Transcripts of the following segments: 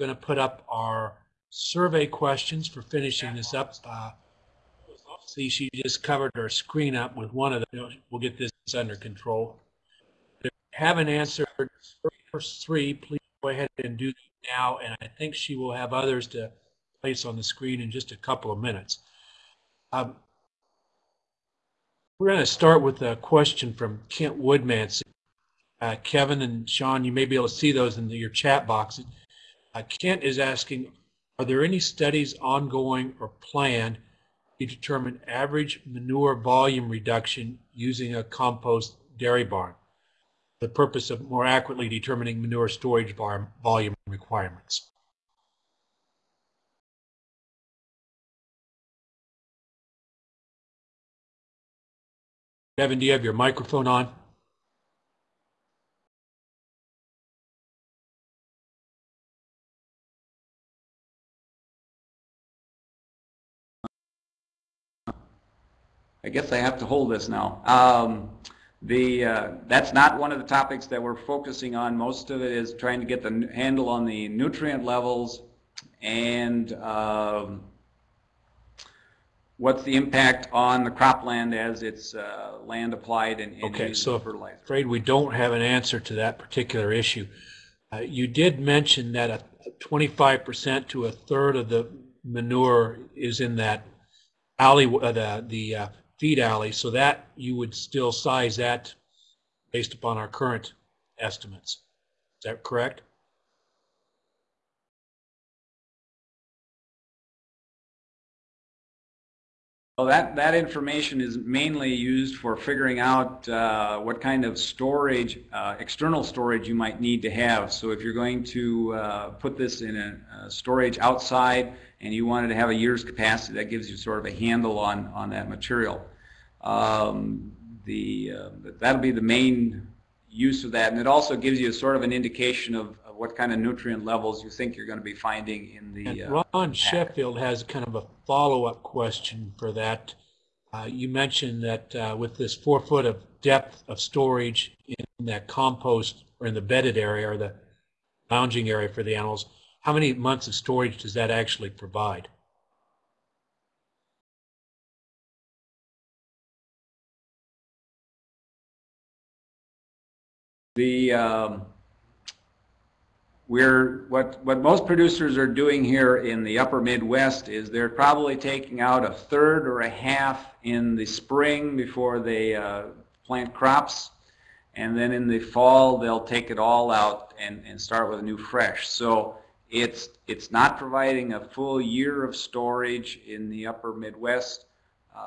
going to put up our survey questions for finishing this up. Uh, see, she just covered her screen up with one of them. We'll get this under control. If you haven't answered first three, please go ahead and do now. And I think she will have others to place on the screen in just a couple of minutes. Um, we're going to start with a question from Kent Woodman. Uh, Kevin and Sean, you may be able to see those in the, your chat box. Uh, Kent is asking, are there any studies ongoing or planned to determine average manure volume reduction using a compost dairy barn? The purpose of more accurately determining manure storage volume requirements. Kevin, do you have your microphone on? I guess I have to hold this now. Um, the uh, that's not one of the topics that we're focusing on. Most of it is trying to get the handle on the nutrient levels and um, what's the impact on the cropland as it's uh, land applied and, and Okay, so fertilizer. afraid we don't have an answer to that particular issue. Uh, you did mention that a 25% to a third of the manure is in that alley, uh, the, the uh, feed alley, so that you would still size that based upon our current estimates. Is that correct? Well, that, that information is mainly used for figuring out uh, what kind of storage, uh, external storage you might need to have. So if you're going to uh, put this in a, a, storage outside and you wanted to have a year's capacity, that gives you sort of a handle on, on that material. Um, the, uh, that'll be the main use of that. And it also gives you sort of an indication of, of what kind of nutrient levels you think you're going to be finding in the And uh, Ron. Sheffield has kind of a follow-up question for that. Uh, you mentioned that uh, with this four foot of depth of storage in that compost or in the bedded area or the lounging area for the animals, how many months of storage does that actually provide? The um, we're what what most producers are doing here in the upper Midwest is they're probably taking out a third or a half in the spring before they uh, plant crops, and then in the fall they'll take it all out and, and start with a new fresh. So it's it's not providing a full year of storage in the upper Midwest.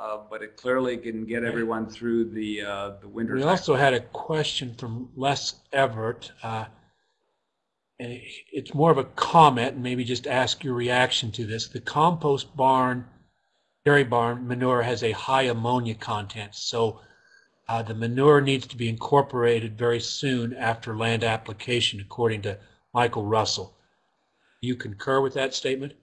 Uh, but it clearly can get everyone through the uh, the winter. We time. also had a question from Les Everett. Uh, it's more of a comment, and maybe just ask your reaction to this. The compost barn, dairy barn manure has a high ammonia content, so uh, the manure needs to be incorporated very soon after land application, according to Michael Russell. You concur with that statement?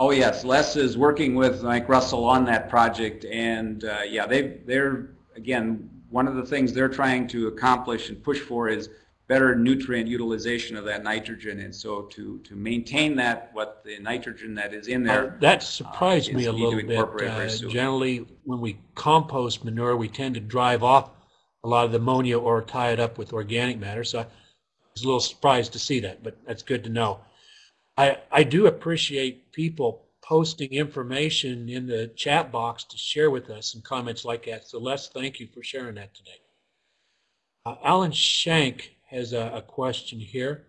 Oh yes, Les is working with Mike Russell on that project, and uh, yeah, they they're again one of the things they're trying to accomplish and push for is better nutrient utilization of that nitrogen, and so to to maintain that what the nitrogen that is in there. Uh, that surprised uh, me a little bit. Uh, generally, when we compost manure, we tend to drive off a lot of the ammonia or tie it up with organic matter. So I was a little surprised to see that, but that's good to know. I, I do appreciate people posting information in the chat box to share with us and comments like that. So Les, thank you for sharing that today. Uh, Alan Shank has a, a question here.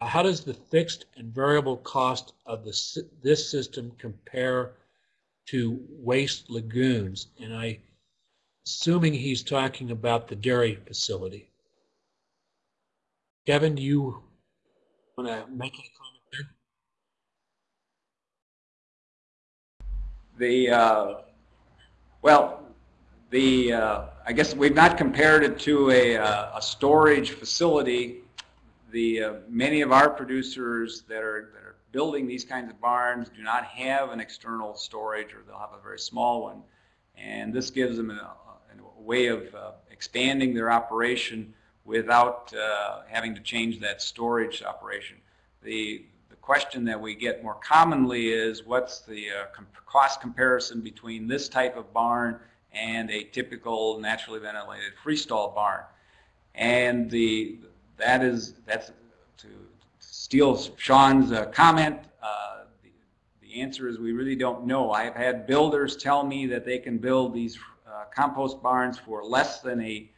Uh, how does the fixed and variable cost of the, this system compare to waste lagoons? And I, assuming he's talking about the dairy facility. Kevin, do you want to make any comment there? The uh, well, the uh, I guess we've not compared it to a, uh, a storage facility. The uh, many of our producers that are that are building these kinds of barns do not have an external storage, or they'll have a very small one, and this gives them a, a way of uh, expanding their operation without uh, having to change that storage operation. The, the question that we get more commonly is what's the uh, cost comparison between this type of barn and a typical naturally ventilated freestall barn. And the that is that's to steal Sean's uh, comment. Uh, the, the answer is we really don't know. I have had builders tell me that they can build these uh, compost barns for less than a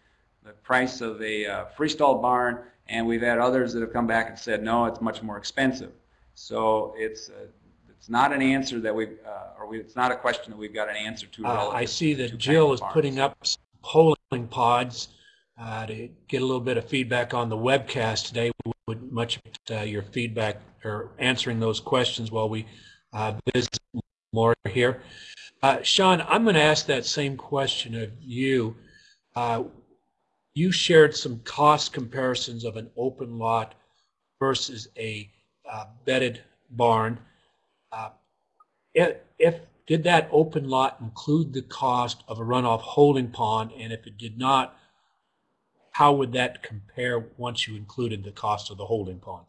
the price of a uh, freestall barn, and we've had others that have come back and said no, it's much more expensive. So it's uh, it's not an answer that we, uh, or we, it's not a question that we've got an answer to. Uh, I see that Jill is of barns. putting up some polling pods uh, to get a little bit of feedback on the webcast today. We would much uh, your feedback or answering those questions while we uh, visit more here. Uh, Sean, I'm going to ask that same question of you. Uh, you shared some cost comparisons of an open lot versus a uh, bedded barn. Uh, if, if did that open lot include the cost of a runoff holding pond, and if it did not, how would that compare once you included the cost of the holding pond?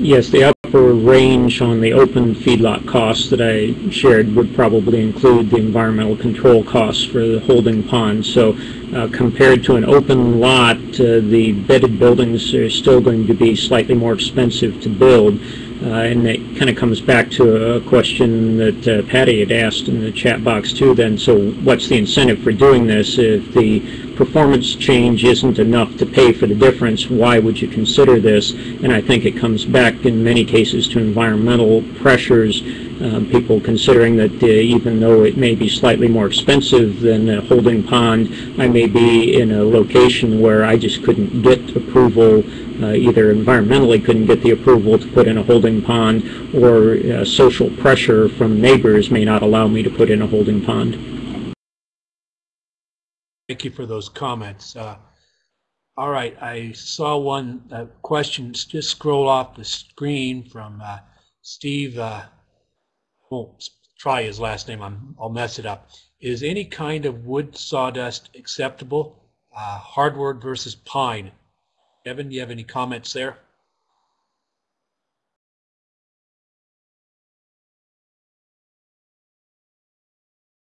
Yes, the upper range on the open feedlot costs that I shared would probably include the environmental control costs for the holding pond. So uh, compared to an open lot, uh, the bedded buildings are still going to be slightly more expensive to build. Uh, and it kind of comes back to a question that uh, Patty had asked in the chat box too then. So what's the incentive for doing this? If the performance change isn't enough to pay for the difference, why would you consider this? And I think it comes back in many cases to environmental pressures, um, people considering that uh, even though it may be slightly more expensive than a holding pond, I may be in a location where I just couldn't get approval, uh, either environmentally couldn't get the approval to put in a holding pond, or uh, social pressure from neighbors may not allow me to put in a holding pond. Thank you for those comments. Uh, all right, I saw one uh, question just scroll off the screen from Steve. Won't try his last name. I'm, I'll mess it up. Is any kind of wood sawdust acceptable? Uh, hardwood versus pine. Kevin, do you have any comments there?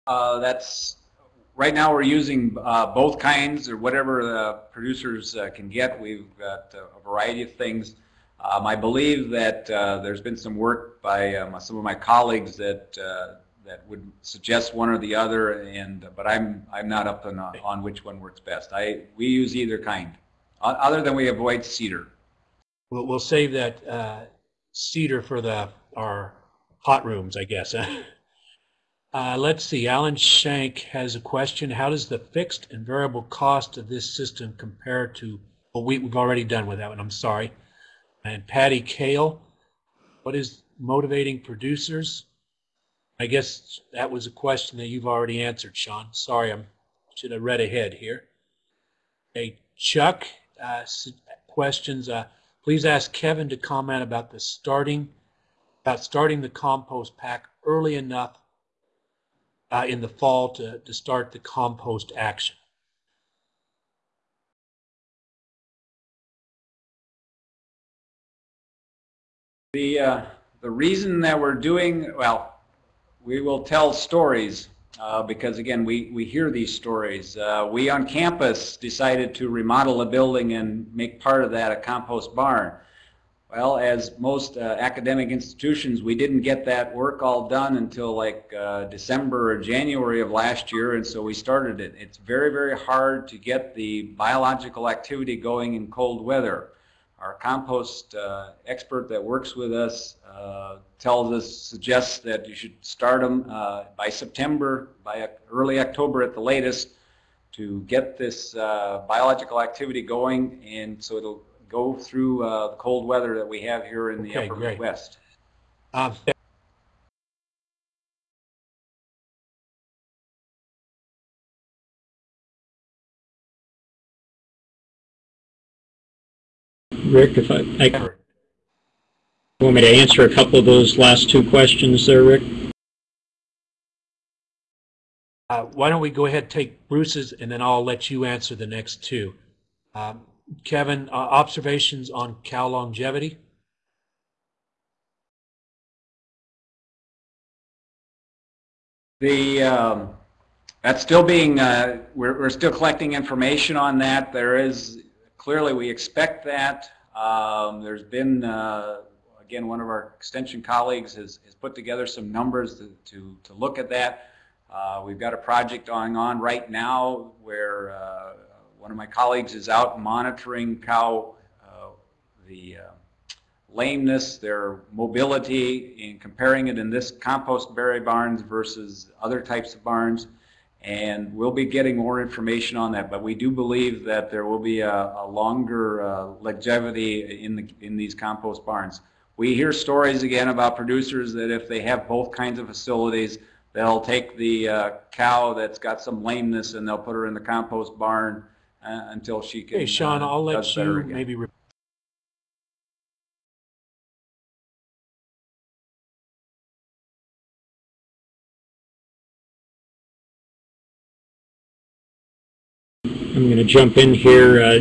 Uh, that's, right now we're using uh, both kinds or whatever the producers uh, can get. We've got a variety of things. Um, I believe that uh, there's been some work by um, some of my colleagues that uh, that would suggest one or the other, and but I'm I'm not up on, on which one works best. I we use either kind, other than we avoid cedar. We'll, we'll save that uh, cedar for the our hot rooms, I guess. Uh, let's see. Alan Shank has a question. How does the fixed and variable cost of this system compare to? Well, we, we've already done with that one. I'm sorry. And Patty Kale, what is motivating producers? I guess that was a question that you've already answered, Sean. Sorry, I should have read ahead here. Hey, Chuck, uh, questions. Uh, please ask Kevin to comment about the starting, about starting the compost pack early enough uh, in the fall to, to start the compost action. The, uh, the reason that we're doing, well, we will tell stories uh, because again, we, we hear these stories. Uh, we on campus decided to remodel a building and make part of that a compost barn. Well, as most uh, academic institutions, we didn't get that work all done until like uh, December or January of last year, and so we started it. It's very, very hard to get the biological activity going in cold weather. Our compost uh, expert that works with us uh, tells us, suggests that you should start them uh, by September, by early October at the latest, to get this uh, biological activity going, and so it'll go through uh, the cold weather that we have here in the Okay, upper great. Midwest. Um, Rick, if I, I want me to answer a couple of those last two questions there, Rick? Uh, why don't we go ahead and take Bruce's, and then I'll let you answer the next two. Um, Kevin, uh, observations on cow longevity? The, um, that's still being, uh, we're, we're still collecting information on that. There is, clearly, we expect that. Um, There's been, uh, again, one of our extension colleagues has, has put together some numbers to, to, to look at that. Uh, We've got a project going on right now where uh, one of my colleagues is out monitoring cow, uh, the uh, lameness, their mobility, and comparing it in this compost berry barns versus other types of barns. And we'll be getting more information on that, but we do believe that there will be a, a longer uh, longevity in the, in these compost barns. We hear stories again about producers that if they have both kinds of facilities, they'll take the uh, cow that's got some lameness and they'll put her in the compost barn uh, until she can. Okay, Sean, uh, I'll let you again. maybe I'm going to jump in here. uh,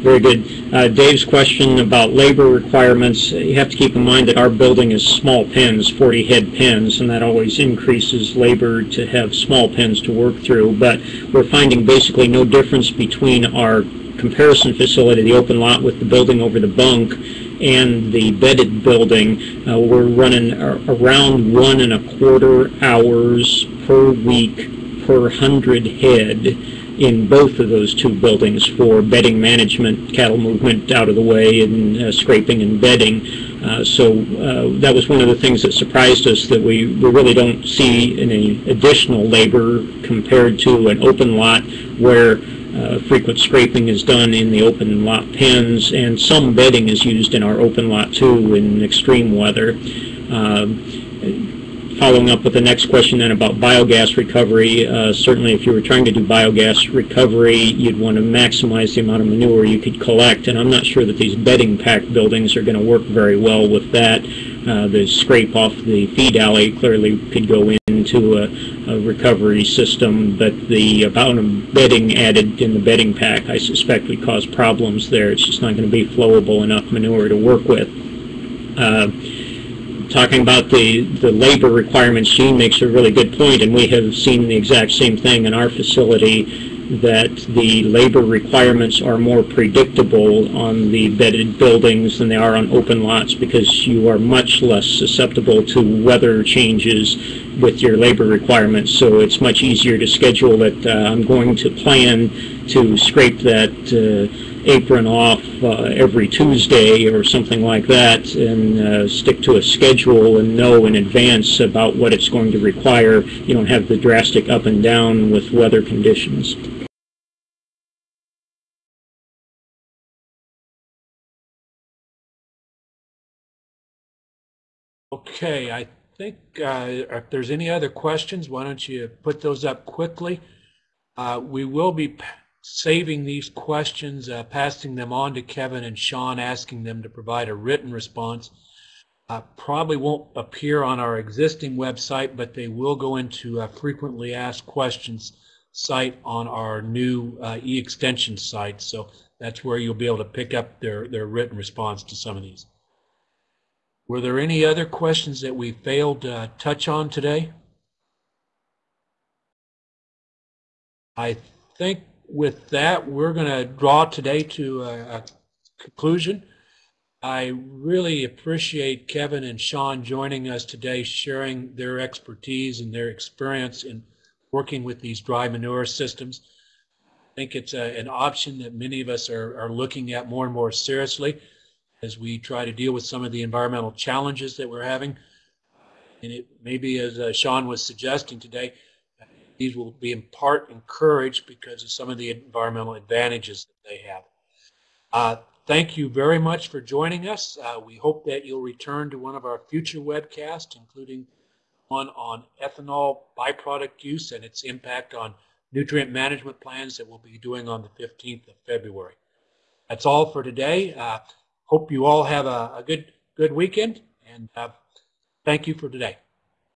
Very good. Uh, Dave's question about labor requirements, you have to keep in mind that our building is small pens, 40 head pens, and that always increases labor to have small pens to work through. But we're finding basically no difference between our comparison facility, the open lot with the building over the bunk, and the bedded building. Uh, We're running around one and a quarter hours per week per hundred head in both of those two buildings for bedding management, cattle movement out of the way, and uh, scraping and bedding. Uh, So uh, that was one of the things that surprised us, that we we really don't see any additional labor compared to an open lot where uh, frequent scraping is done in the open lot pens, and some bedding is used in our open lot too in extreme weather. Um, Following up with the next question then about biogas recovery, uh, certainly if you were trying to do biogas recovery, you'd want to maximize the amount of manure you could collect, and I'm not sure that these bedding pack buildings are going to work very well with that. Uh, The scrape off the feed alley clearly could go into a a recovery system, but the amount of bedding added in the bedding pack, I suspect would cause problems there. It's just not going to be flowable enough manure to work with. Uh, talking about the, the labor requirements, Gene makes a really good point, and we have seen the exact same thing in our facility, that the labor requirements are more predictable on the bedded buildings than they are on open lots because you are much less susceptible to weather changes with your labor requirements. So it's much easier to schedule it. Uh, I'm going to plan to scrape that uh, apron off uh, every Tuesday or something like that and uh, stick to a schedule and know in advance about what it's going to require. You don't have the drastic up and down with weather conditions. Okay, I think uh, if there's any other questions, why don't you put those up quickly? Uh, We will be saving these questions, uh, passing them on to Kevin and Sean, asking them to provide a written response. Uh, Probably won't appear on our existing website, but they will go into a frequently asked questions site on our new uh, e-extension site. So that's where you'll be able to pick up their, their written response to some of these. Were there any other questions that we failed to uh, touch on today? I think with that, we're going to draw today to a a conclusion. I really appreciate Kevin and Sean joining us today, sharing their expertise and their experience in working with these dry manure systems. I think it's a- an option that many of us are are looking at more and more seriously as we try to deal with some of the environmental challenges that we're having. And it maybe, as uh, Sean was suggesting today, these will be in part encouraged because of some of the environmental advantages that they have. Uh, Thank you very much for joining us. Uh, We hope that you'll return to one of our future webcasts, including one on ethanol byproduct use and its impact on nutrient management plans that we'll be doing on the 15th of February. That's all for today. Hope you all have a a good, good weekend, and uh, Thank you for today.